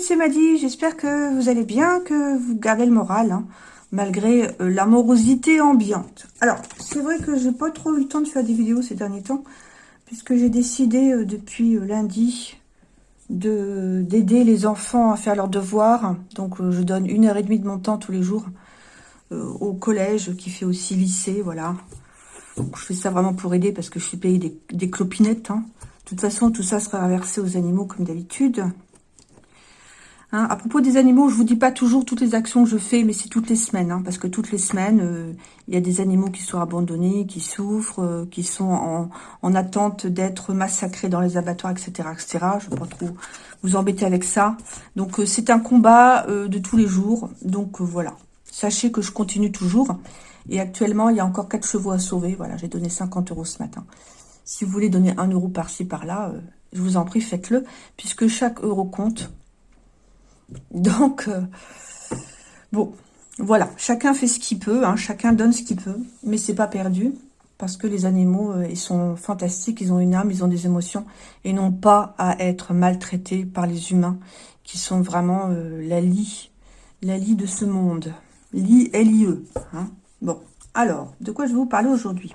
c'est Maddy. J'espère que vous allez bien, que vous gardez le moral, hein, malgré euh, l'amorosité ambiante. Alors, c'est vrai que j'ai pas trop eu le temps de faire des vidéos ces derniers temps, puisque j'ai décidé euh, depuis euh, lundi de d'aider les enfants à faire leurs devoirs. Donc, je donne une heure et demie de mon temps tous les jours au collège, qui fait aussi lycée, voilà. Je fais ça vraiment pour aider, parce que je suis payée des, clopinettes, hein. De toute façon, tout ça sera reversé aux animaux comme d'habitude. Hein, à propos des animaux, je vous dis pas toujours toutes les actions que je fais, mais c'est toutes les semaines. Hein, parce que toutes les semaines, euh, il y a des animaux qui sont abandonnés, qui souffrent, euh, qui sont en, attente d'être massacrés dans les abattoirs, etc. etc. Je ne vais pas trop vous embêter avec ça. Donc, euh, c'est un combat de tous les jours. Donc, voilà. Sachez que je continue toujours. Et actuellement, il y a encore 4 chevaux à sauver. Voilà, j'ai donné 50 euros ce matin. Si vous voulez donner un euro par-ci, par-là, je vous en prie, faites-le, puisque chaque euro compte. Donc, euh, bon, voilà, chacun fait ce qu'il peut, hein, chacun donne ce qu'il peut, mais c'est pas perdu, parce que les animaux, euh, ils sont fantastiques, ils ont une âme, ils ont des émotions, et n'ont pas à être maltraités par les humains, qui sont vraiment la lie, la lie de ce monde. Lie, L-I-E. Hein. Bon, alors, de quoi je vais vous parler aujourd'hui?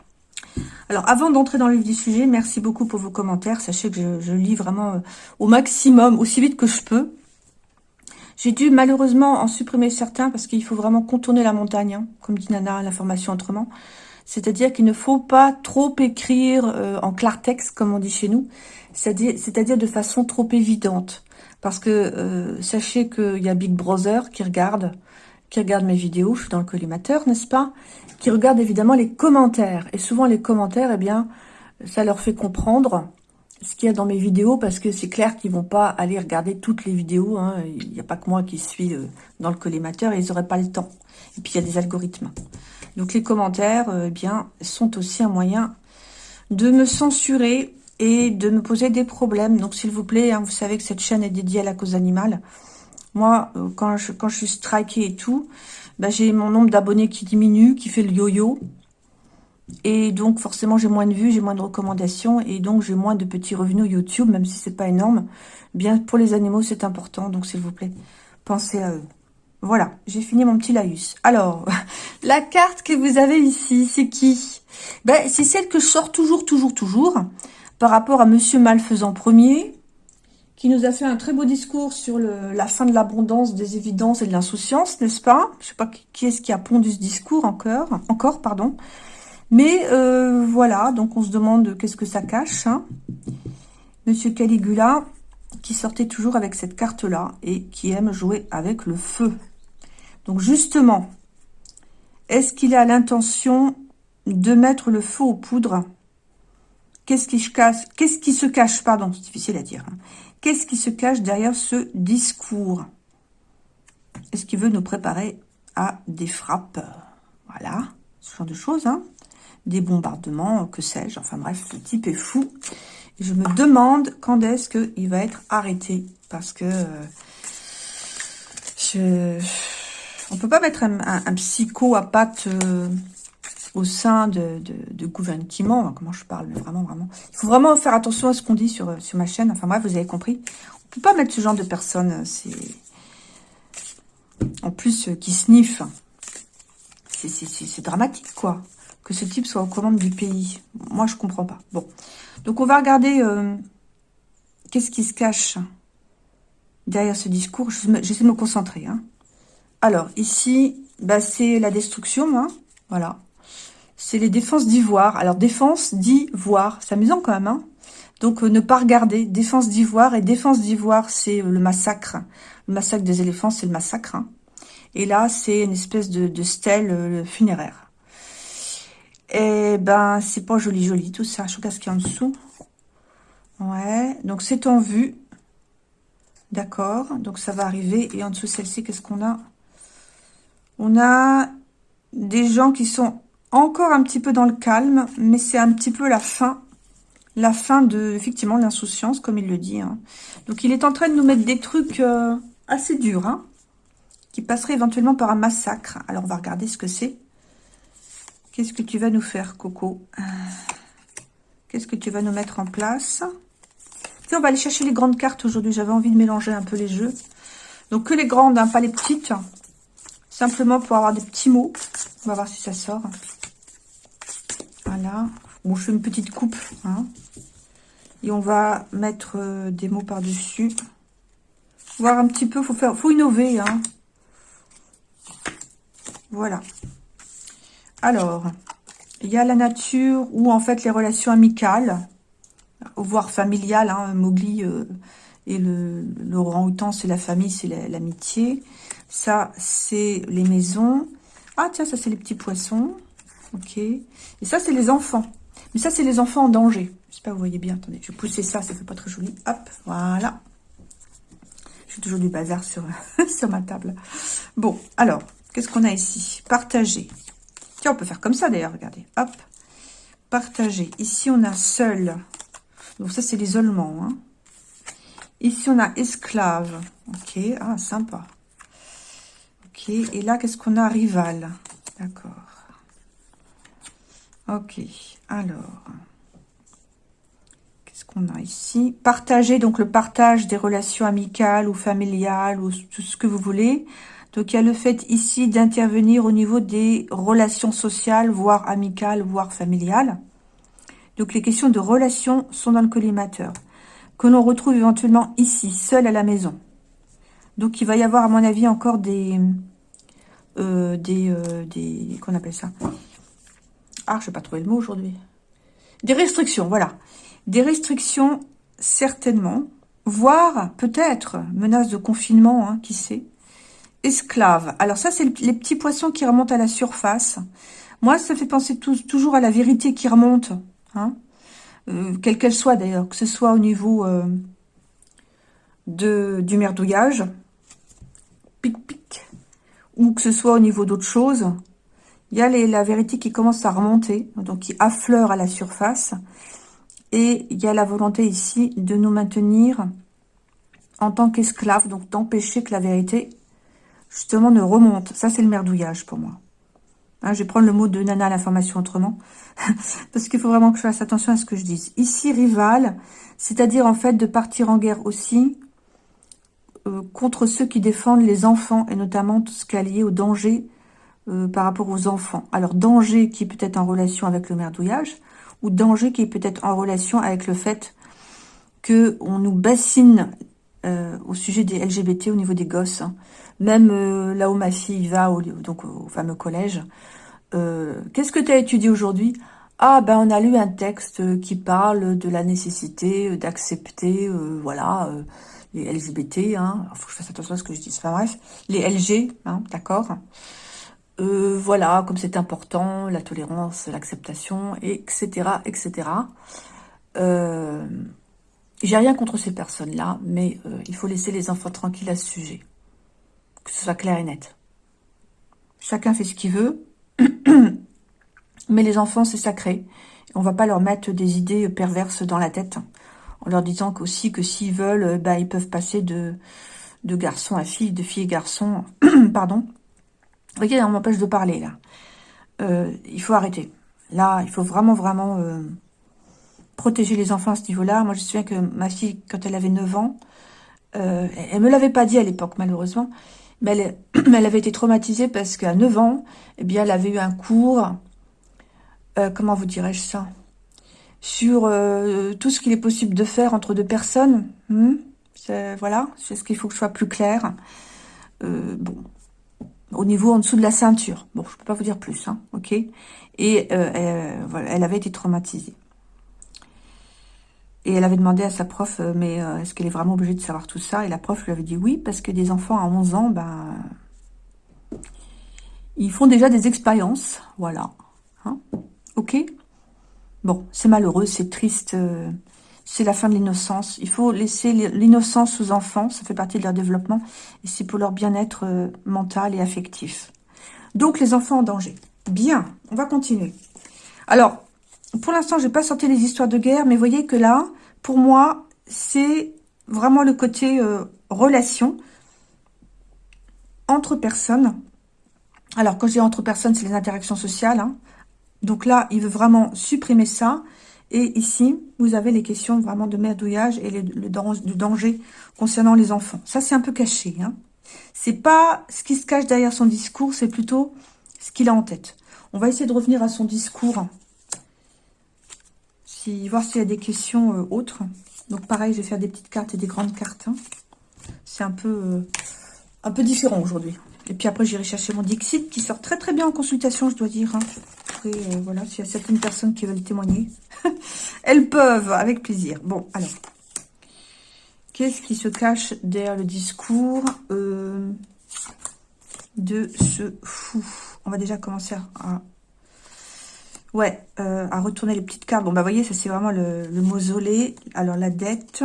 Alors, avant d'entrer dans le vif du sujet, merci beaucoup pour vos commentaires. Sachez que je, lis vraiment euh, au maximum, aussi vite que je peux. J'ai dû malheureusement en supprimer certains parce qu'il faut vraiment contourner la montagne, hein, comme dit Nana, l'information autrement. C'est-à-dire qu'il ne faut pas trop écrire euh, en clartex, comme on dit chez nous, c'est-à-dire de façon trop évidente. Parce que euh, sachez qu'il y a Big Brother qui regarde, qui regarde mes vidéos, je suis dans le collimateur, n'est-ce pas qui regardent évidemment les commentaires. Et souvent, les commentaires, eh bien, ça leur fait comprendre ce qu'il y a dans mes vidéos, parce que c'est clair qu'ils vont pas aller regarder toutes les vidéos. Hein. Il n'y a pas que moi qui suis euh, dans le collimateur, et ils n'auraient pas le temps. Et puis, il y a des algorithmes. Donc, les commentaires, euh, eh bien, sont aussi un moyen de me censurer et de me poser des problèmes. Donc, s'il vous plaît, hein, vous savez que cette chaîne est dédiée à la cause animale. Moi, euh, quand je, suis strikée et tout, bah, j'ai mon nombre d'abonnés qui diminue, qui fait le yo-yo. Et donc, forcément, j'ai moins de vues, j'ai moins de recommandations. Et donc, j'ai moins de petits revenus YouTube, même si c'est pas énorme. Bien, pour les animaux, c'est important. Donc, s'il vous plaît, pensez à eux. Voilà, j'ai fini mon petit laïus. Alors, la carte que vous avez ici, c'est qui? Ben, C'est celle que je toujours, toujours, toujours. Par rapport à Monsieur Malfaisant Premier, qui nous a fait un très beau discours sur la fin de l'abondance, des évidences et de l'insouciance, n'est-ce pas? Je sais pas qui est-ce qui a pondu ce discours encore, encore pardon. Mais euh, voilà, donc on se demande qu'est-ce que ça cache. Hein. Monsieur Caligula, qui sortait toujours avec cette carte-là et qui aime jouer avec le feu. Donc justement, est-ce qu'il a l'intention de mettre le feu aux poudres? Qu'est-ce qui, qui se cache Pardon, c'est difficile à dire. Hein. Qu'est-ce qui se cache derrière ce discours? Est-ce qu'il veut nous préparer à des frappes? Voilà, ce genre de choses. Hein des bombardements, que sais-je. Enfin bref, le type est fou. Et je me demande quand est-ce qu'il va être arrêté. Parce que euh, je... on peut pas mettre un, psycho à pattes... Euh, au sein de, gouvernement, comment je parle, vraiment, vraiment. Il faut vraiment faire attention à ce qu'on dit sur, sur ma chaîne. Enfin bref, vous avez compris. On peut pas mettre ce genre de personnes. C'est En plus, euh, qui sniffent. C'est dramatique, quoi. Que ce type soit aux commandes du pays. Moi, je comprends pas. Bon. Donc, on va regarder euh, qu'est-ce qui se cache derrière ce discours. J'essaie de me concentrer. Hein. Alors, ici, bah, c'est la destruction. Hein. Voilà c'est les défenses d'ivoire. Alors, défense d'ivoire, c'est amusant quand même. Hein Donc, euh, ne pas regarder. Défense d'ivoire. Et défense d'ivoire, c'est le massacre. Le massacre des éléphants, c'est le massacre. Hein. Et là, c'est une espèce de, stèle euh, funéraire. Et ben, c'est pas joli, joli tout ça. Je regarde ce qu'il y a en dessous. Ouais, donc c'est en vue. D'accord, donc ça va arriver. Et en dessous, celle-ci, qu'est-ce qu'on a? On a des gens qui sont encore un petit peu dans le calme, mais c'est un petit peu la fin, la fin de, effectivement, l'insouciance, comme il le dit. Hein. Donc, il est en train de nous mettre des trucs euh, assez durs, hein, qui passeraient éventuellement par un massacre. Alors, on va regarder ce que c'est. Qu'est-ce que tu vas nous faire, Coco euh, Qu'est-ce que tu vas nous mettre en place on va aller chercher les grandes cartes aujourd'hui. J'avais envie de mélanger un peu les jeux. Donc, que les grandes, hein, pas les petites. Simplement pour avoir des petits mots. On va voir si ça sort. Voilà. Bon, je fais une petite coupe. Hein. Et on va mettre euh, des mots par-dessus. Voir un petit peu, faut faut innover. Hein. Voilà. Alors, il y a la nature ou en fait les relations amicales, voire familiales. Hein, Mowgli euh, et le, le orang-outan, c'est la famille, c'est l'amitié. Ça, c'est les maisons. Ah tiens, ça c'est les petits poissons. Ok. Et ça, c'est les enfants. Mais ça, c'est les enfants en danger. Je sais pas, vous voyez bien. Attendez, je vais pousser ça, ça fait pas très joli. Hop, voilà. J'ai toujours du bazar sur, sur ma table. Bon, alors, qu'est-ce qu'on a ici? Partager. On peut faire comme ça d'ailleurs, regardez. Hop, partager. Ici, on a seul. Donc ça, c'est l'isolement. Hein. Ici, on a esclave. Ok, ah, sympa. Ok, et là, qu'est-ce qu'on a? Rival. D'accord. Ok, alors qu'on a ici? Partager, donc le partage des relations amicales ou familiales ou tout ce que vous voulez. Donc il y a le fait ici d'intervenir au niveau des relations sociales, voire amicales, voire familiales. Donc les questions de relations sont dans le collimateur. Que l'on retrouve éventuellement ici, seul à la maison. Donc il va y avoir à mon avis encore des... Euh, des, euh, des qu'on appelle ça? Ah, je vais pas trouver le mot aujourd'hui. Des restrictions, voilà. Des restrictions, certainement, voire peut-être menace de confinement, hein, qui sait? Esclave. Alors ça, c'est les petits poissons qui remontent à la surface. Moi, ça fait penser toujours à la vérité qui remonte, hein, euh, quelle qu'elle soit d'ailleurs, que ce soit au niveau euh, de, du merdouillage, pic pic, ou que ce soit au niveau d'autre chose. Il y a la vérité qui commence à remonter, donc qui affleure à la surface. Et il y a la volonté ici de nous maintenir en tant qu'esclaves, donc d'empêcher que la vérité, justement, ne remonte. Ça, c'est le merdouillage pour moi. Hein, je vais prendre le mot de Nana l'information autrement, parce qu'il faut vraiment que je fasse attention à ce que je dise. Ici, rival, c'est-à-dire en fait de partir en guerre aussi euh, contre ceux qui défendent les enfants, et notamment tout ce qui est lié au danger euh, par rapport aux enfants. Alors, danger qui peut être en relation avec le merdouillage, ou danger qui est peut-être en relation avec le fait que on nous bassine euh, au sujet des LGBT au niveau des gosses. Hein. Même euh, là où ma fille va, au, donc au fameux collège. Euh, qu'est-ce que tu as étudié aujourd'hui? Ah, ben on a lu un texte qui parle de la nécessité d'accepter, voilà, les LGBT. Hein. faut que je fasse attention à ce que je dis. Enfin bref, les LG, hein, d'accord? Voilà, comme c'est important, la tolérance, l'acceptation, etc., etc. J'ai rien contre ces personnes-là, mais euh, il faut laisser les enfants tranquilles à ce sujet. Que ce soit clair et net. Chacun fait ce qu'il veut, mais les enfants, c'est sacré. On va pas leur mettre des idées perverses dans la tête, en leur disant aussi que s'ils veulent, bah, ils peuvent passer de, garçon à fille, de fille et garçon, pardon, Ok, on m'empêche de parler, là. Euh, il faut arrêter. Là, il faut vraiment, vraiment euh, protéger les enfants à ce niveau-là. Moi, je me souviens que ma fille, quand elle avait 9 ans, euh, elle me l'avait pas dit à l'époque, malheureusement, mais elle, elle, avait été traumatisée parce qu'à 9 ans, eh bien, elle avait eu un cours, euh, comment vous dirais-je ça Sur tout ce qu'il est possible de faire entre deux personnes. Hmm voilà, c'est ce qu'il faut que je sois plus clair. bon, au niveau en dessous de la ceinture. Bon, je peux pas vous dire plus, hein, ok Et euh, elle, voilà, elle avait été traumatisée. Et elle avait demandé à sa prof, euh, mais euh, est-ce qu'elle est vraiment obligée de savoir tout ça? Et la prof lui avait dit oui, parce que des enfants à 11 ans, ben, ils font déjà des expériences, voilà. Hein? Ok? Bon, c'est malheureux, c'est triste, c'est la fin de l'innocence. Il faut laisser l'innocence aux enfants, ça fait partie de leur développement, et c'est pour leur bien-être euh, mental et affectif. Donc, les enfants en danger. Bien, on va continuer. Alors, pour l'instant, je n'ai pas sorti les histoires de guerre, mais voyez que là, pour moi, c'est vraiment le côté euh, relation entre personnes. Alors, quand je dis entre personnes, c'est les interactions sociales. Hein. Donc là, il veut vraiment supprimer ça Et ici, vous avez les questions vraiment de merdouillage et le, danger concernant les enfants. Ça, c'est un peu caché. Hein. C'est pas ce qui se cache derrière son discours, c'est plutôt ce qu'il a en tête. On va essayer de revenir à son discours. Voir s'il y a des questions euh, autres. Donc pareil, je vais faire des petites cartes et des grandes cartes. Hein. C'est un peu, euh, un peu différent aujourd'hui. Et puis après, j'irai chercher mon Dixit qui sort très très bien en consultation, je dois dire. Hein. Après, euh, voilà, s'il y a certaines personnes qui veulent témoigner, elles peuvent, avec plaisir. Bon, alors. Qu'est-ce qui se cache derrière le discours de ce fou? On va déjà commencer à... Ouais, euh, à retourner les petites cartes. Bon, bah, vous voyez, ça, c'est vraiment le, mausolée. Alors, la dette.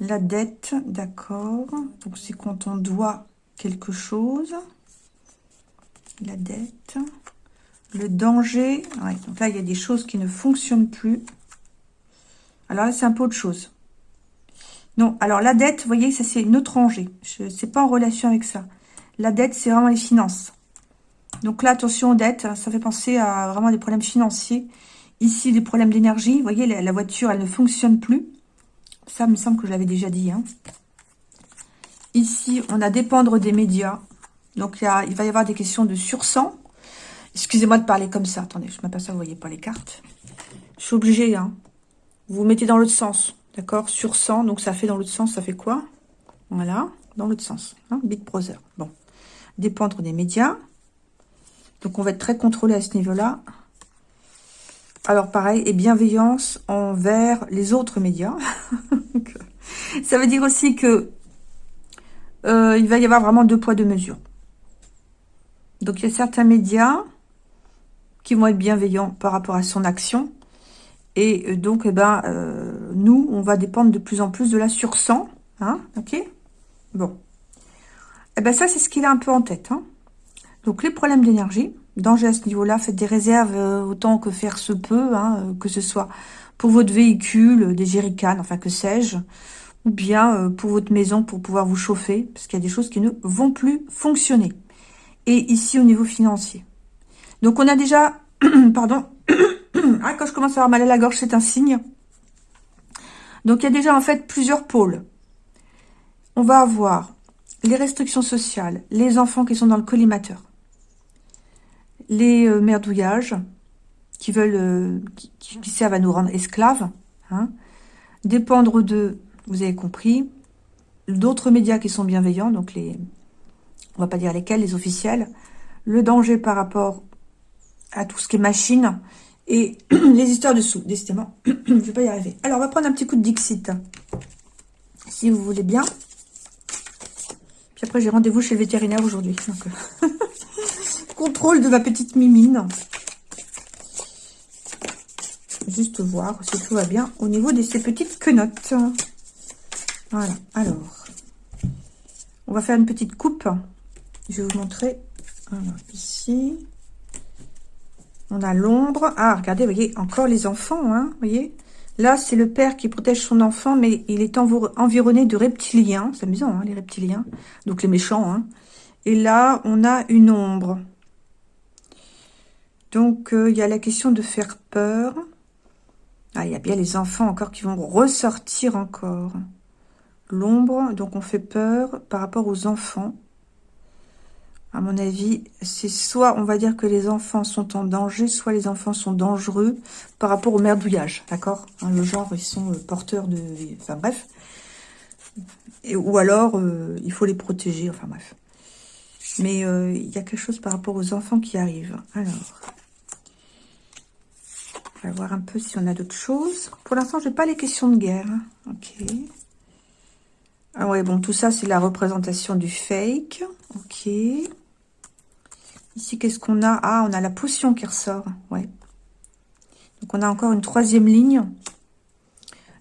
La dette, d'accord. Donc, c'est quand on doit quelque chose. La dette. Le danger. donc là, il y a des choses qui ne fonctionnent plus. Alors là, c'est un peu autre chose. Non, alors la dette, vous voyez, ça c'est une autre rangée. C'est pas en relation avec ça. La dette, c'est vraiment les finances. Donc là, attention aux dettes, ça fait penser à vraiment des problèmes financiers. Ici, des problèmes d'énergie. Vous voyez, la, voiture, elle ne fonctionne plus. Ça, il me semble que je l'avais déjà dit. Hein. Ici, on a dépendre des médias. Donc, il, va y avoir des questions de sursang. Excusez-moi de parler comme ça. Attendez, je m'aperçois, vous voyez pas les cartes. Je suis obligée, hein. Vous, vous mettez dans l'autre sens. D'accord? Sur 100, donc ça fait dans l'autre sens, ça fait quoi? Voilà, dans l'autre sens. Hein Big Brother. Bon. Dépendre des médias. Donc on va être très contrôlé à ce niveau-là. Alors pareil, et bienveillance envers les autres médias. ça veut dire aussi que euh, il va y avoir vraiment deux poids, deux mesures. Donc, il y a certains médias qui vont être bienveillants par rapport à son action. Et euh, donc, eh ben, euh, nous, on va dépendre de plus en plus de la sursang. Hein, ok? Bon. Eh ben, ça, c'est ce qu'il a un peu en tête. Hein. Donc, les problèmes d'énergie, danger à ce niveau-là, faites des réserves autant que faire se peut, hein, que ce soit pour votre véhicule, des jerrycans, enfin, que sais-je, ou bien euh, pour votre maison pour pouvoir vous chauffer, parce qu'il y a des choses qui ne vont plus fonctionner. Et ici, au niveau financier. Donc, on a déjà... pardon. ah, quand je commence à avoir mal à la gorge, c'est un signe. Donc, il y a déjà, en fait, plusieurs pôles. On va avoir les restrictions sociales, les enfants qui sont dans le collimateur, les euh, merdouillages qui veulent, euh, qui, servent à nous rendre esclaves, hein, dépendre de vous avez compris. D'autres médias qui sont bienveillants, donc les, on va pas dire lesquels, les officiels. Le danger par rapport à tout ce qui est machine. Et les histoires dessous, décidément. je vais pas y arriver. Alors, on va prendre un petit coup de Dixit. Si vous voulez bien. Puis après, j'ai rendez-vous chez le vétérinaire aujourd'hui. Euh, contrôle de ma petite mimine juste voir si tout va bien au niveau de ces petites quenottes. Voilà, alors, on va faire une petite coupe. Je vais vous montrer. ici, on a l'ombre. Ah, regardez, vous voyez, encore les enfants, hein, vous voyez Là, c'est le père qui protège son enfant, mais il est environné de reptiliens. C'est amusant, hein, les reptiliens. Donc, les méchants. Hein. Et là, on a une ombre. Donc, euh, il y a la question de faire peur. Ah, il y a bien les enfants encore qui vont ressortir encore. L'ombre, donc on fait peur par rapport aux enfants. À mon avis, c'est soit on va dire que les enfants sont en danger, soit les enfants sont dangereux par rapport au merdouillage, d'accord? Hein, Le genre, ils sont euh, porteurs de... Enfin bref. Ou alors, euh, il faut les protéger, enfin bref. Mais il y a quelque chose par rapport aux enfants qui arrivent. Alors, voir un peu si on a d'autres choses. Pour l'instant, je n'ai pas les questions de guerre. Ok. Ah ouais, bon, tout ça, c'est la représentation du fake. Ok. Ici, qu'est-ce qu'on a? Ah, on a la potion qui ressort. Ouais. Donc, on a encore une troisième ligne.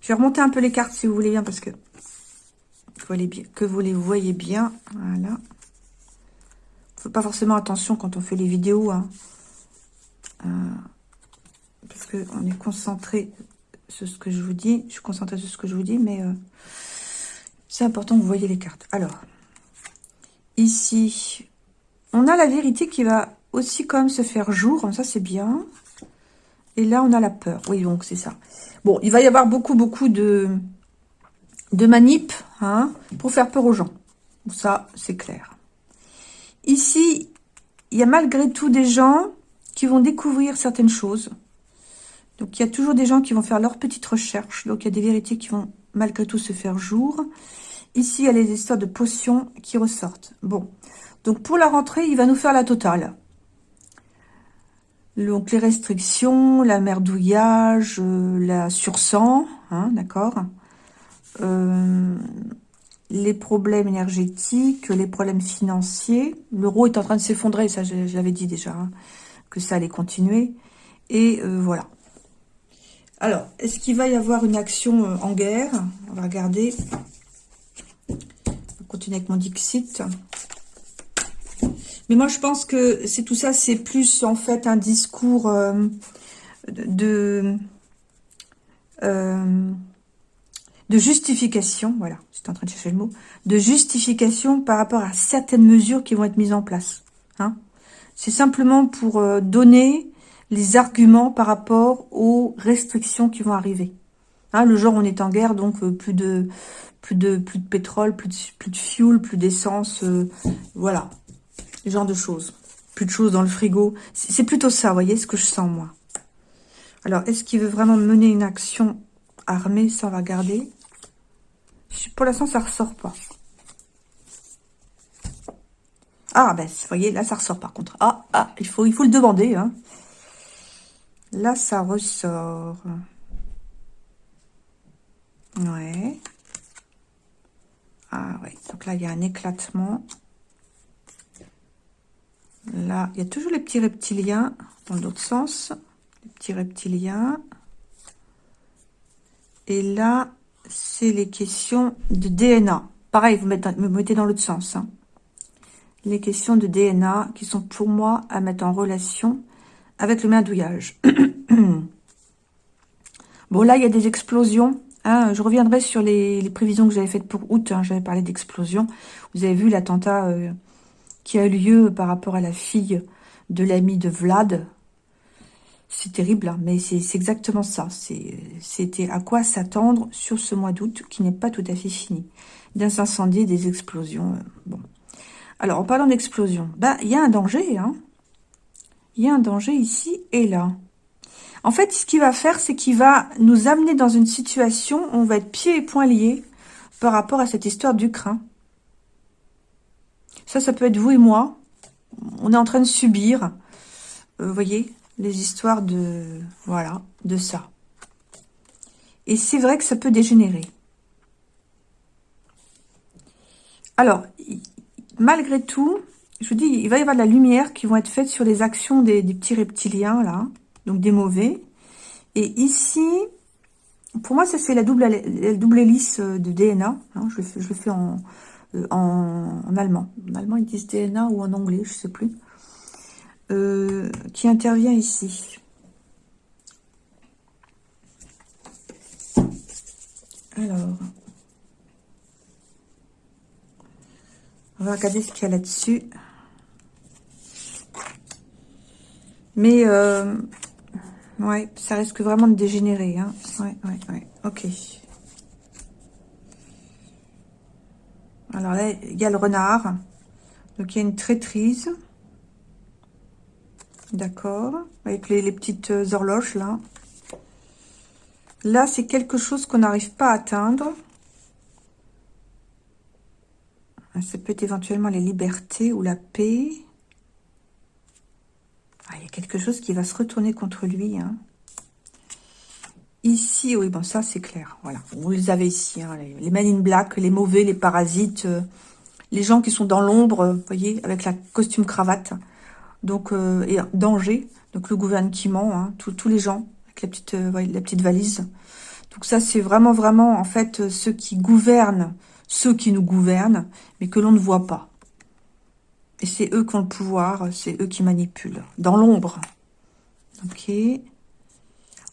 Je vais remonter un peu les cartes, si vous voulez bien, parce que, que vous les voyez bien. Voilà. Faut pas forcément attention quand on fait les vidéos. Hein. Euh, parce qu'on est concentré sur ce que je vous dis. Je suis concentrée sur ce que je vous dis, mais... Euh, c'est important que vous voyez les cartes. Alors, ici, on a la vérité qui va aussi comme se faire jour. Ça, c'est bien. Et là, on a la peur. Oui, donc c'est ça. Bon, il va y avoir beaucoup, beaucoup de, de manip hein, pour faire peur aux gens. Ça, c'est clair. Ici, il y a malgré tout des gens qui vont découvrir certaines choses. Donc, il y a toujours des gens qui vont faire leurs petites recherches. Donc, il y a des vérités qui vont malgré tout se faire jour. Ici, il y a les histoires de potions qui ressortent. Bon, donc pour la rentrée, il va nous faire la totale. Donc les restrictions, la merdouillage, euh, la sursang, hein, d'accord euh, Les problèmes énergétiques, les problèmes financiers. L'euro est en train de s'effondrer, ça j'avais dit déjà, hein, que ça allait continuer. Et euh, voilà. Alors, est-ce qu'il va y avoir une action en guerre? On va regarder. On va continuer avec mon Dixit. Mais moi, je pense que c'est tout ça, c'est plus en fait un discours euh, de euh, de justification, voilà, j'étais en train de chercher le mot, de justification par rapport à certaines mesures qui vont être mises en place. Hein. C'est simplement pour euh, donner les arguments par rapport aux restrictions qui vont arriver. Hein, le genre, on est en guerre, donc plus de plus plus de pétrole, plus de plus fuel, plus d'essence, voilà genre de choses. Plus de choses dans le frigo. C'est plutôt ça, vous voyez, ce que je sens, moi. Alors, est-ce qu'il veut vraiment mener une action armée on va garder? Pour l'instant, ça ressort pas. Ah, ben, vous voyez, là, ça ressort, par contre. Ah, ah, il faut, il faut le demander, hein. Là, ça ressort. Ouais. Ah, ouais. Donc là, il y a un éclatement. Là, il y a toujours les petits reptiliens dans l'autre sens. Les petits reptiliens. Et là, c'est les questions de DNA. Pareil, vous mettez, vous mettez dans l'autre sens. Hein. Les questions de DNA qui sont pour moi à mettre en relation avec le merdouillage. bon, là, il y a des explosions. Hein. Je reviendrai sur les, prévisions que j'avais faites pour août. Hein. J'avais parlé d'explosion. Vous avez vu l'attentat... Euh, qui a eu lieu par rapport à la fille de l'ami de Vlad. C'est terrible, hein, mais c'est exactement ça. C'était à quoi s'attendre sur ce mois d'août qui n'est pas tout à fait fini. Des incendies, des explosions. Euh, bon. Alors, en parlant d'explosion, ben, il y a un danger. Hein. Il y a un danger ici et là. En fait, ce qu'il va faire, c'est qu'il va nous amener dans une situation où on va être pieds et poings liés par rapport à cette histoire d'Ukraine. Ça, ça peut être vous et moi. On est en train de subir, euh, vous voyez, les histoires de, voilà, de ça. Et c'est vrai que ça peut dégénérer. Alors, malgré tout, je vous dis, il va y avoir de la lumière qui vont être faite sur les actions des, petits reptiliens, là, donc des mauvais. Et ici, pour moi, ça c'est la double, double hélice de DNA. Hein, je, je, le fais en, euh, en, allemand. En allemand, ils disent DNA ou en anglais, je ne sais plus. Euh, qui intervient ici. Alors, on va regarder ce qu'il y a là-dessus. Mais, euh, ouais, ça risque vraiment de dégénérer. Hein. Ouais, ouais, ouais. Ok. Alors là, il y a le renard. Donc, il y a une traîtrise. D'accord. Avec les, petites euh, horloges, là. Là, c'est quelque chose qu'on n'arrive pas à atteindre. Ça peut être éventuellement les libertés ou la paix. Ah, il y a quelque chose qui va se retourner contre lui. Hein. Ici, oui, bon, ça, c'est clair. Voilà, vous les avez ici, hein, les, les men in black, les mauvais, les parasites, euh, les gens qui sont dans l'ombre, euh, vous voyez, avec la costume cravate. Donc, euh, et danger, donc le gouvernement, hein, tous les gens, avec la petite, la petite valise. Donc ça, c'est vraiment, vraiment, en fait, ceux qui gouvernent, ceux qui nous gouvernent, mais que l'on ne voit pas. Et c'est eux qui ont le pouvoir, c'est eux qui manipulent, dans l'ombre. Ok.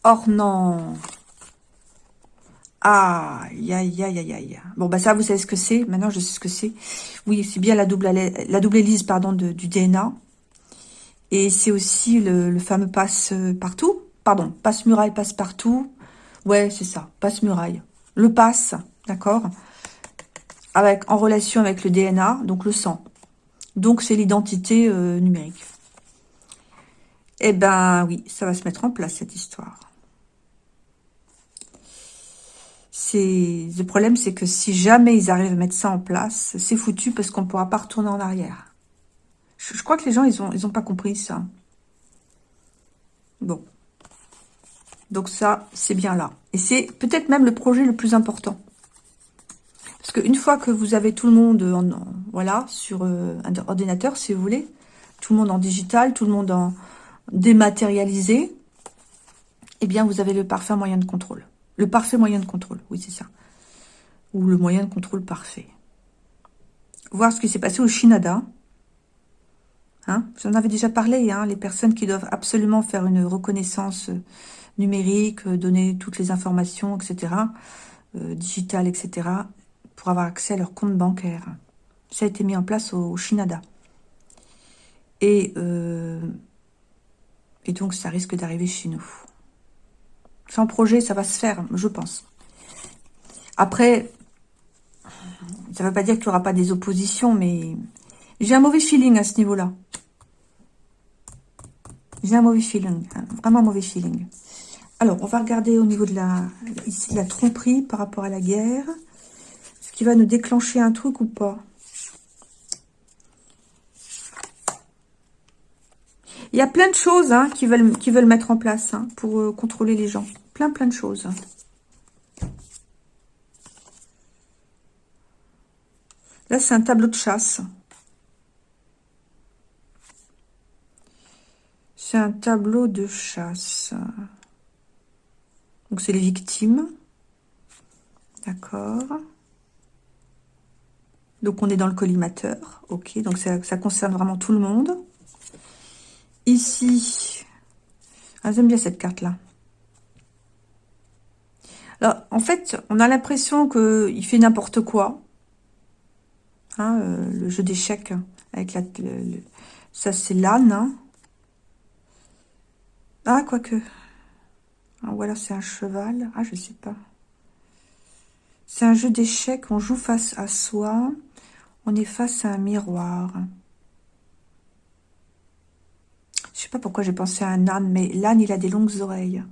Or non. Aïe, aïe, aïe, aïe, aïe. Bon, bah ça, vous savez ce que c'est. Maintenant, je sais ce que c'est. Oui, c'est bien la double, la double hélice pardon, du DNA. Et c'est aussi le, fameux passe-partout. pardon, passe-muraille, passe-partout. Ouais, c'est ça, passe-muraille. Le passe, d'accord avec En relation avec le DNA, donc le sang. Donc, c'est l'identité euh, numérique. Eh ben, oui, ça va se mettre en place, cette histoire. Le problème, c'est que si jamais ils arrivent à mettre ça en place, c'est foutu parce qu'on ne pourra pas retourner en arrière. Je, crois que les gens, ils ont, ils ont pas compris ça. Bon. Donc ça, c'est bien là. Et c'est peut-être même le projet le plus important. Parce qu'une fois que vous avez tout le monde en, voilà, sur euh, un ordinateur, si vous voulez, tout le monde en digital, tout le monde en dématérialisé, eh bien, vous avez le parfait moyen de contrôle. Le parfait moyen de contrôle, oui, c'est ça. Ou le moyen de contrôle parfait. Voir ce qui s'est passé au Shinada. Hein J'en avais déjà parlé, hein, les personnes qui doivent absolument faire une reconnaissance euh, numérique, euh, donner toutes les informations, etc., euh, digitales, etc., pour avoir accès à leur compte bancaire. Ça a été mis en place au, Shinada. Et, euh, et donc, ça risque d'arriver chez nous. Sans projet, ça va se faire, je pense. Après, ça ne veut pas dire qu'il n'y aura pas des oppositions, mais j'ai un mauvais feeling à ce niveau-là. J'ai un mauvais feeling, vraiment un mauvais feeling. Alors, on va regarder au niveau de la, ici, la tromperie par rapport à la guerre. Qui va nous déclencher un truc ou pas Il y a plein de choses hein, qui veulent mettre en place hein, pour euh, contrôler les gens. Plein, plein de choses. Là, c'est un tableau de chasse. C'est un tableau de chasse. Donc, c'est les victimes. D'accord. Donc, on est dans le collimateur. Ok, donc ça, concerne vraiment tout le monde. Ici, ah, j'aime bien cette carte-là. Alors, en fait, on a l'impression qu'il fait n'importe quoi. Hein, euh, le jeu d'échecs avec la... ça, c'est l'âne. Hein. Ah, quoique. Ah, voilà, c'est un cheval. Ah, je sais pas. C'est un jeu d'échecs. On joue face à soi. On est face à un miroir. Je sais pas pourquoi j'ai pensé à un âne, mais l'âne, il a des longues oreilles.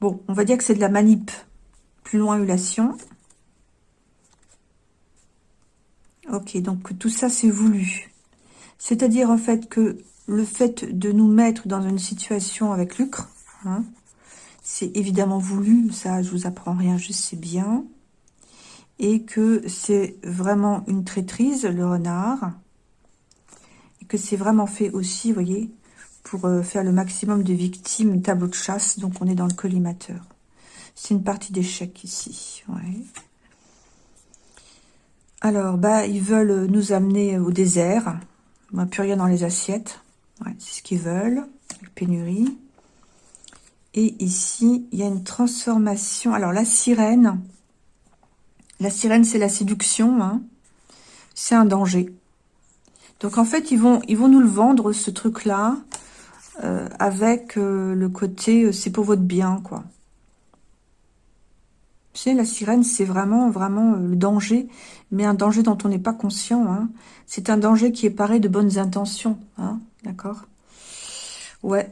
Bon, on va dire que c'est de la manip. Plus loin, ulation. Ok, donc tout ça, c'est voulu. C'est-à-dire, en fait, que le fait de nous mettre dans une situation avec lucre, hein, c'est évidemment voulu, ça je vous apprends rien, je sais bien, et que c'est vraiment une traîtrise, le renard, et que c'est vraiment fait aussi, vous voyez, pour euh, faire le maximum de victimes, tableau de chasse, donc on est dans le collimateur. C'est une partie d'échec ici. Alors, bah, ils veulent nous amener au désert, bah, plus rien dans les assiettes, c'est ce qu'ils veulent, pénurie. Et ici, il y a une transformation. Alors, la sirène, la sirène, c'est la séduction. Hein. C'est un danger. Donc, en fait, ils vont, ils nous le vendre, ce truc-là, euh, avec euh, le côté, euh, c'est pour votre bien, quoi. Tu sais, la sirène, c'est vraiment, vraiment le danger, mais un danger dont on n'est pas conscient. Hein. C'est un danger qui est paré de bonnes intentions. Hein. D'accord? Ouais.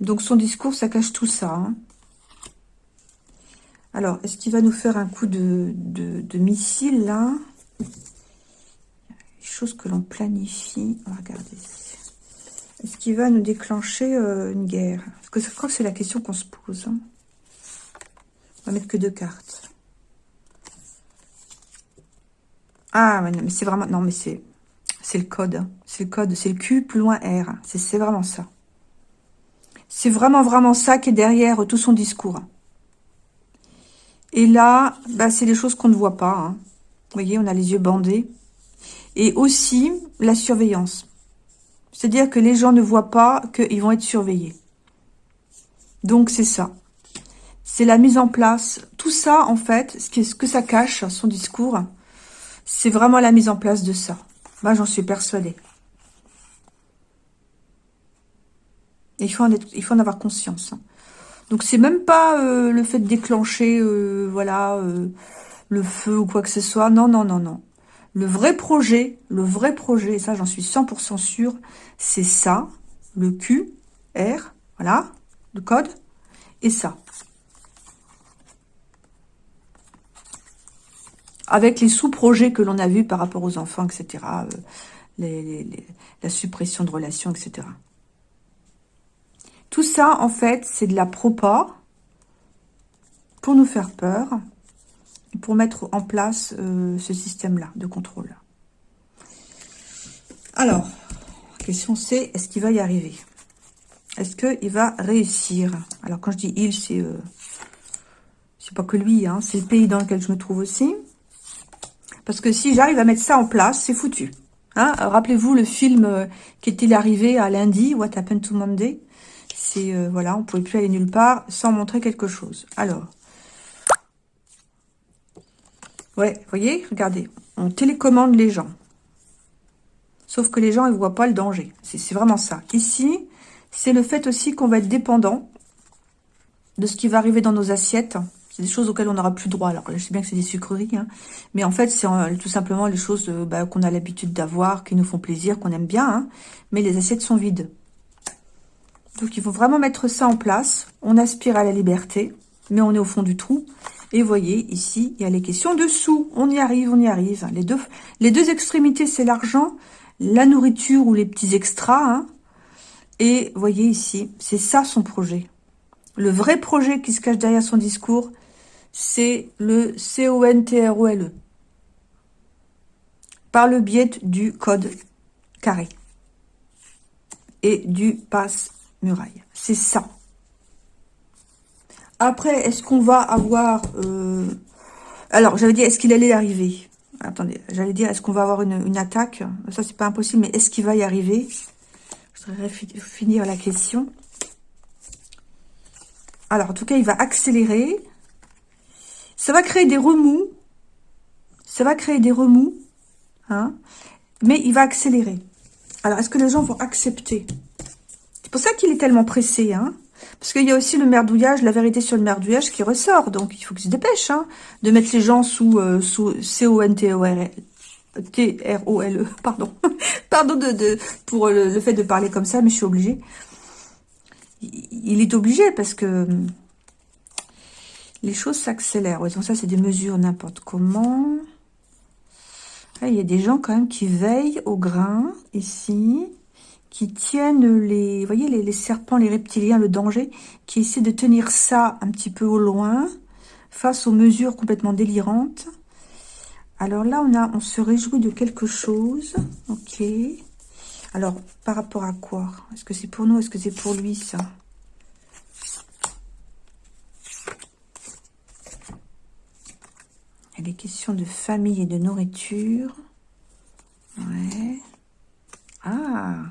Donc, son discours, ça cache tout ça. Hein. Alors, est-ce qu'il va nous faire un coup de, de, missile, là? Chose que l'on planifie. On va regarder. Est-ce qu'il va nous déclencher euh, une guerre? Parce que je crois que c'est la question qu'on se pose. Hein. On va mettre que deux cartes. Ah, mais c'est vraiment... Non, mais c'est... C'est le code. Hein. C'est le code. C'est le Q plus loin R. C'est vraiment ça. C'est vraiment, vraiment ça qui est derrière tout son discours. Et là, bah, c'est des choses qu'on ne voit pas. Hein. Vous voyez, on a les yeux bandés. Et aussi, la surveillance. C'est-à-dire que les gens ne voient pas qu'ils vont être surveillés. Donc, c'est ça. C'est la mise en place. Tout ça, en fait, ce que, ce que ça cache, son discours, c'est vraiment la mise en place de ça. Moi, j'en suis persuadée. Il faut en, être, il faut en avoir conscience. Hein. Donc c'est même pas euh, le fait de déclencher, euh, voilà, euh, le feu ou quoi que ce soit. Non, non, non, non. Le vrai projet, le vrai projet, ça j'en suis 100% sûr, c'est ça, le Q, R, voilà, le code, et ça. Avec les sous-projets que l'on a vus par rapport aux enfants, etc., la suppression de relations, etc. Tout ça, en fait, c'est de la propa pour nous faire peur pour mettre en place euh, ce système-là de contrôle. Alors, la question c'est, est-ce qu'il va y arriver? Est-ce qu'il va réussir? Alors, quand je dis « il », c'est euh, c'est pas que lui, hein, c'est le pays dans lequel je me trouve aussi. Parce que si j'arrive à mettre ça en place, c'est foutu. Hein Rappelez-vous le film euh, qui est arrivé à lundi, What Happened to Monday? Euh, voilà, on pouvait plus aller nulle part sans montrer quelque chose. Alors, ouais, voyez, regardez, on télécommande les gens. Sauf que les gens, ils voient pas le danger. C'est vraiment ça. Ici, c'est le fait aussi qu'on va être dépendant de ce qui va arriver dans nos assiettes. C'est des choses auxquelles on n'aura plus droit. Alors, je sais bien que c'est des sucreries, hein. mais en fait, c'est euh, tout simplement les choses euh, bah, qu'on a l'habitude d'avoir, qui nous font plaisir, qu'on aime bien, hein. mais les assiettes sont vides. Donc, il faut vraiment mettre ça en place. On aspire à la liberté, mais on est au fond du trou. Et voyez, ici, il y a les questions de sous. On y arrive, on y arrive. Les deux, les deux extrémités, c'est l'argent, la nourriture ou les petits extras. Hein. Et voyez ici, c'est ça son projet. Le vrai projet qui se cache derrière son discours, c'est le C-O-N-T-R-O-L-E. Par le biais du code carré et du passe muraille. C'est ça. Après, est-ce qu'on va avoir... Euh, alors, j'avais dit, est-ce qu'il allait arriver? Attendez, j'allais dire, est-ce qu'on va avoir une, attaque? Ça, c'est pas impossible, mais est-ce qu'il va y arriver? Je voudrais finir la question. Alors, en tout cas, il va accélérer. Ça va créer des remous. Ça va créer des remous. Hein mais il va accélérer. Alors, est-ce que les gens vont accepter? Pour ça qu'il est tellement pressé, hein. Parce qu'il y a aussi le merdouillage, la vérité sur le merdouillage qui ressort. Donc, il faut qu'il se dépêche, hein, de mettre les gens sous, euh, sous C-O-N-T-O-R-L. T-R-O-L-E, pardon. pardon pour le, fait de parler comme ça, mais je suis obligée. Il, est obligé parce que les choses s'accélèrent. Donc ça, c'est des mesures n'importe comment. il y a des gens quand même qui veillent au grain, ici qui tiennent les, voyez, les, serpents, les reptiliens, le danger, qui essaient de tenir ça un petit peu au loin, face aux mesures complètement délirantes. Alors là, on, a, on se réjouit de quelque chose. Ok. Alors, par rapport à quoi? Est-ce que c'est pour nous? Est-ce que c'est pour lui, ça? Il y a des questions de famille et de nourriture. Ouais. Ah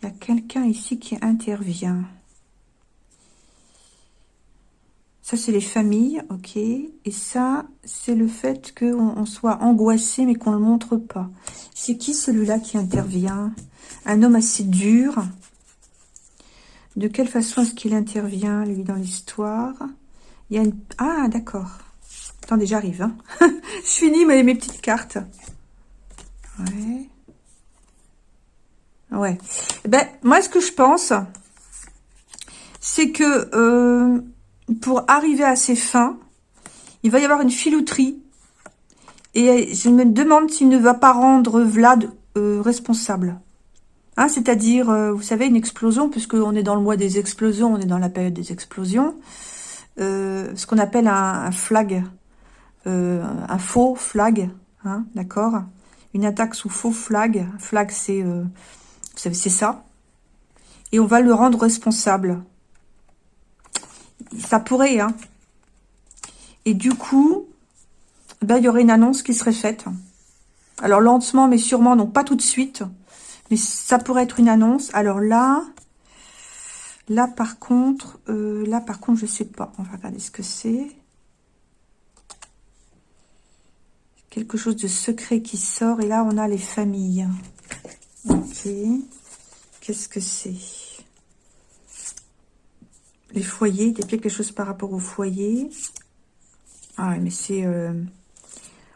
il y a quelqu'un ici qui intervient. Ça, c'est les familles, ok. Et ça, c'est le fait qu'on soit angoissé, mais qu'on ne le montre pas. C'est qui celui-là qui intervient? Un homme assez dur. De quelle façon est-ce qu'il intervient, lui, dans l'histoire? Il y a une... Ah, d'accord. Attendez, j'arrive. Hein. Je finis mes, mes petites cartes. Ouais. Ouais. Ben, moi, ce que je pense, c'est que euh, pour arriver à ses fins, il va y avoir une filouterie. Et je me demande s'il ne va pas rendre Vlad euh, responsable. Hein, C'est-à-dire, euh, vous savez, une explosion, puisqu'on est dans le mois des explosions, on est dans la période des explosions. ce qu'on appelle un, flag, un faux flag, hein, d'accord? Une attaque sous faux flag. Flag, c'est c'est ça. Et on va le rendre responsable. Ça pourrait, hein. Et du coup, ben, il y aurait une annonce qui serait faite. Alors, lentement, mais sûrement, donc pas tout de suite. Mais ça pourrait être une annonce. Alors là, là, par contre, euh, là, par contre, je sais pas. On va regarder ce que c'est. Quelque chose de secret qui sort. Et là, on a les familles. Ok. Qu'est-ce que c'est? Les foyers, il y a quelque chose par rapport au foyer. Ah mais c'est... Euh,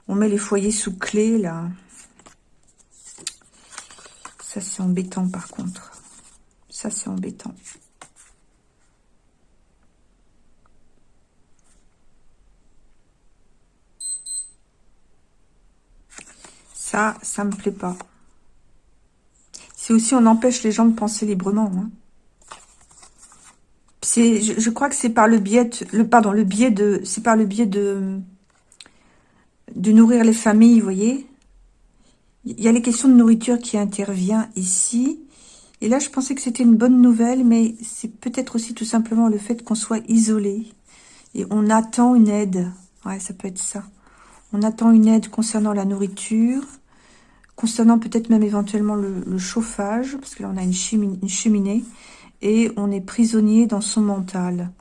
on met les foyers sous clé, là. Ça, c'est embêtant, par contre. Ça, c'est embêtant. Ça, ça me plaît pas. C'est aussi, on empêche les gens de penser librement. Hein. C'est, je, crois que c'est par le biais, de, le pardon, le biais de, c'est par le biais de, de nourrir les familles, vous voyez. Il y a les questions de nourriture qui intervient ici. Et là, je pensais que c'était une bonne nouvelle, mais c'est peut-être aussi tout simplement le fait qu'on soit isolé. Et on attend une aide. Ouais, ça peut être ça. On attend une aide concernant la nourriture, concernant peut-être même éventuellement le, chauffage, parce que là, on a une cheminée et on est prisonnier dans son mental.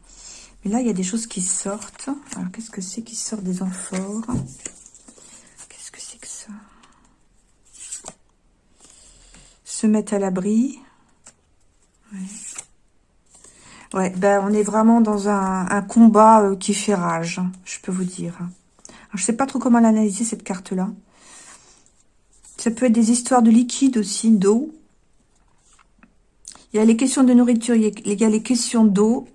Mais là, il y a des choses qui sortent. Alors, qu'est-ce que c'est qui sort des amphores? Qu'est-ce que c'est que ça? Se mettre à l'abri. Ouais. ben on est vraiment dans un, combat euh, qui fait rage, je peux vous dire. Alors, je sais pas trop comment l'analyser, cette carte-là. Ça peut être des histoires de liquide aussi, d'eau. Il y a les questions de nourriture, il y a les questions d'eau,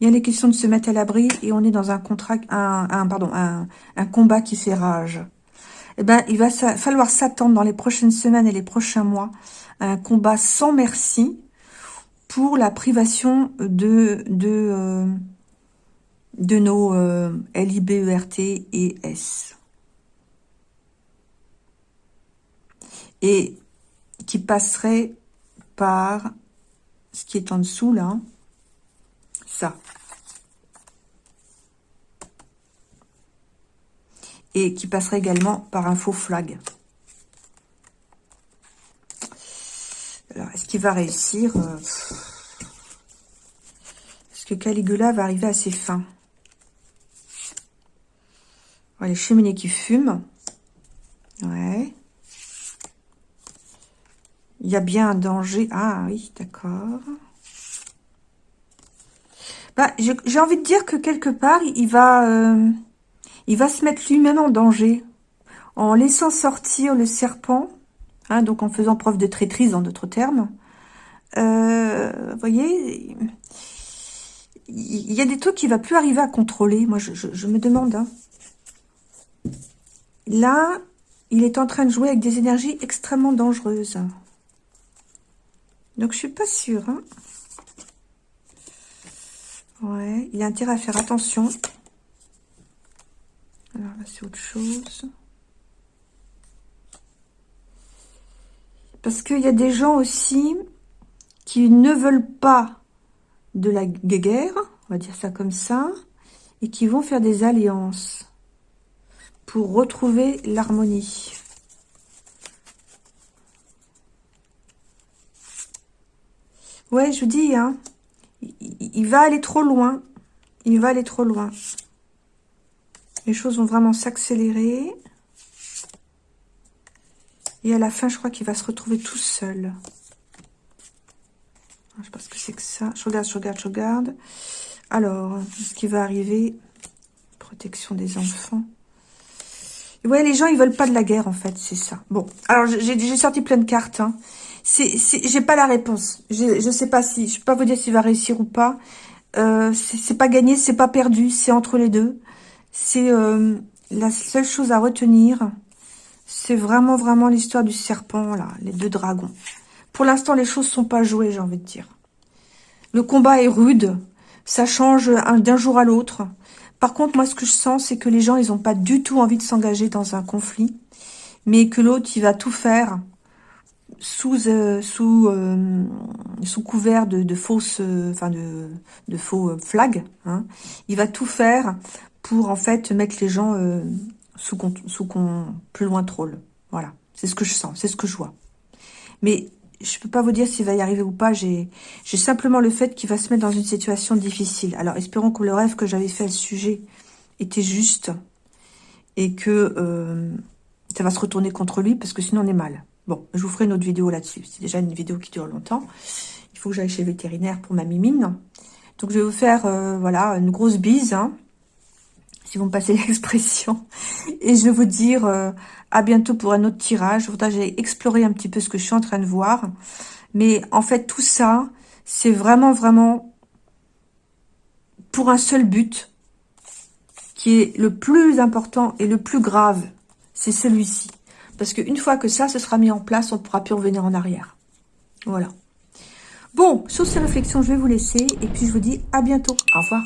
il y a les questions de se mettre à l'abri et on est dans un contrat, un, pardon, un, combat qui fait rage. Eh ben, il va falloir s'attendre dans les prochaines semaines et les prochains mois à un combat sans merci pour la privation de de euh, de nos euh, LIBERT et S. Et qui passerait par ce qui est en dessous là, ça. Et qui passerait également par un faux flag. Alors, est-ce qu'il va réussir euh, Est-ce que Caligula va arriver à ses fins? Les cheminées qui fument. Ouais. Il y a bien un danger. Ah oui, d'accord. Bah, j'ai envie de dire que quelque part, il va, euh, il va se mettre lui-même en danger. En laissant sortir le serpent, hein, donc en faisant preuve de traîtrise, en d'autres termes. Euh, vous voyez, il y a des trucs qu'il va plus arriver à contrôler. Moi, je, me demande. Hein. Là, il est en train de jouer avec des énergies extrêmement dangereuses. Donc, je suis pas sûre. Hein. Ouais, il a intérêt à faire attention. Alors là, c'est autre chose. Parce qu'il y a des gens aussi qui ne veulent pas de la guerre, on va dire ça comme ça, et qui vont faire des alliances pour retrouver l'harmonie. Ouais, je vous dis, hein, il, va aller trop loin. Il va aller trop loin. Les choses vont vraiment s'accélérer. Et à la fin, je crois qu'il va se retrouver tout seul. Je sais pas ce que c'est que ça. Je regarde, je regarde, je regarde. Alors, ce qui va arriver Protection des enfants. Ouais, les gens, ils veulent pas de la guerre, en fait, c'est ça. Bon, alors, j'ai sorti plein de cartes. Hein j'ai pas la réponse. Je, je sais pas si, je peux pas vous dire s'il va réussir ou pas. Euh, c'est pas gagné, c'est pas perdu, c'est entre les deux. C'est euh, la seule chose à retenir. C'est vraiment, vraiment l'histoire du serpent, là, les deux dragons. Pour l'instant, les choses sont pas jouées, j'ai envie de dire. Le combat est rude, ça change d'un jour à l'autre. Par contre, moi, ce que je sens, c'est que les gens, ils ont pas du tout envie de s'engager dans un conflit, mais que l'autre, il va tout faire sous euh, sous euh, sous couvert de, de fausses euh, enfin de, de faux flags hein, il va tout faire pour en fait mettre les gens sous sous plus loin troll voilà. C'est ce que je sens c'est ce que je vois. Mais je peux pas vous dire s'il va y arriver ou pas. J'ai j'ai simplement le fait qu'il va se mettre dans une situation difficile. Alors espérons que le rêve que j'avais fait à ce sujet était juste et que ça va se retourner contre lui parce que sinon on est mal Bon, je vous ferai une autre vidéo là-dessus. C'est déjà une vidéo qui dure longtemps. Il faut que j'aille chez le vétérinaire pour ma mimine. Donc, je vais vous faire, euh, voilà, une grosse bise, hein, si vous me passez l'expression. Et je vais vous dire euh, à bientôt pour un autre tirage. Je voudrais explorer un petit peu ce que je suis en train de voir. Mais en fait, tout ça, c'est vraiment, vraiment pour un seul but qui est le plus important et le plus grave. C'est celui-ci. Parce qu'une fois que ça, se sera mis en place, on ne pourra plus revenir en arrière. Voilà. Bon, sur ces réflexions, je vais vous laisser. Et puis, je vous dis à bientôt. Au revoir.